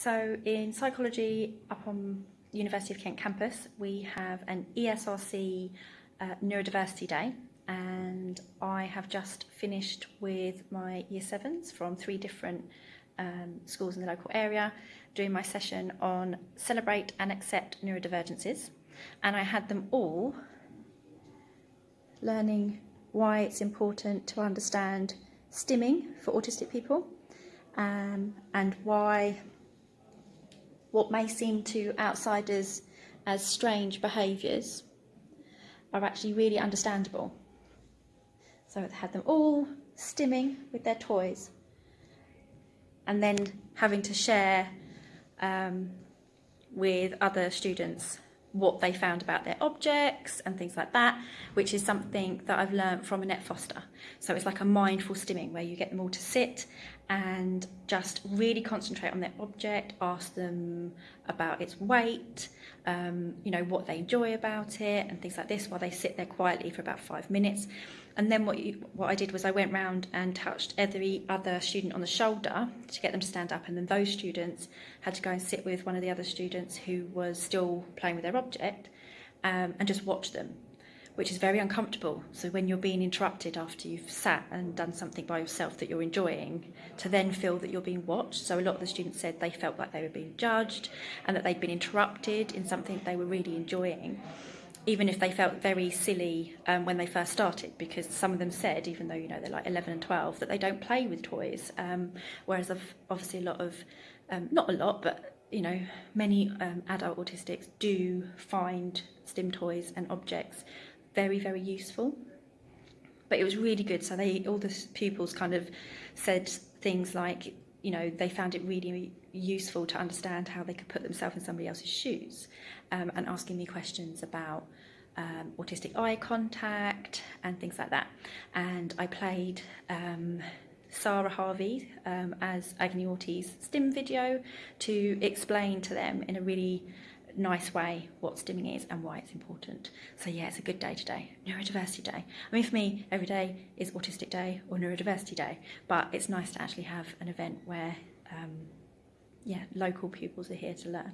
So in psychology up on University of Kent campus, we have an ESRC uh, Neurodiversity Day. And I have just finished with my year sevens from three different um, schools in the local area doing my session on celebrate and accept neurodivergences. And I had them all learning why it's important to understand stimming for autistic people um, and why what may seem to outsiders as strange behaviours are actually really understandable. So I had them all stimming with their toys and then having to share um, with other students what they found about their objects and things like that, which is something that I've learned from Annette Foster. So it's like a mindful stimming where you get them all to sit and just really concentrate on their object, ask them about its weight, um, you know, what they enjoy about it and things like this while they sit there quietly for about five minutes. And then what, you, what I did was I went round and touched every other student on the shoulder to get them to stand up and then those students had to go and sit with one of the other students who was still playing with their object um, and just watch them which is very uncomfortable. So when you're being interrupted after you've sat and done something by yourself that you're enjoying, to then feel that you're being watched. So a lot of the students said they felt like they were being judged and that they'd been interrupted in something they were really enjoying even if they felt very silly um, when they first started, because some of them said, even though you know they're like 11 and 12, that they don't play with toys. Um, whereas obviously a lot of, um, not a lot, but you know, many um, adult autistics do find stim toys and objects very, very useful. But it was really good. So they, all the pupils kind of said things like, you know, they found it really useful to understand how they could put themselves in somebody else's shoes um, and asking me questions about um, autistic eye contact and things like that. And I played um, Sarah Harvey um, as Agony Autie's stim video to explain to them in a really nice way what stimming is and why it's important. So yeah, it's a good day today, neurodiversity day. I mean, for me, every day is autistic day or neurodiversity day, but it's nice to actually have an event where, um, yeah, local pupils are here to learn.